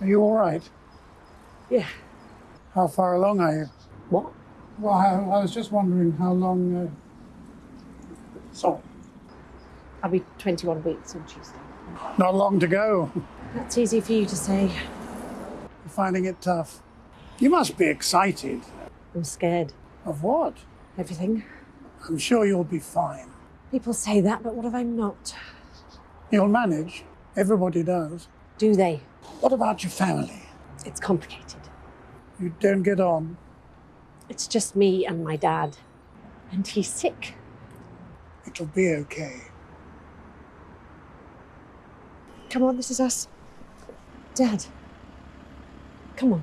Are you all right? Yeah. How far along are you? What? Well, I, I was just wondering how long. Uh... Sorry, I'll be 21 weeks on Tuesday. not long to go. That's easy for you to say. You're finding it tough. You must be excited. I'm scared. Of what? Everything. I'm sure you'll be fine. People say that, but what if I'm not? You'll manage. Everybody does. Do they? What about your family? It's complicated. You don't get on. It's just me and my dad. And he's sick. It'll be okay. Come on, this is us. Dad. Come on.